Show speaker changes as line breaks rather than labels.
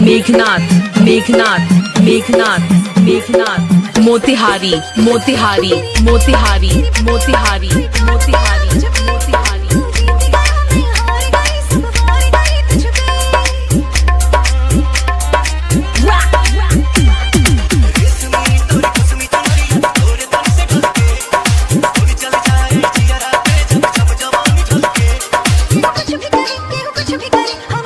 Meghnath Meghnath Meghnath Meghnath. Motihari Motihari Motihari Motihari Motihari
I'm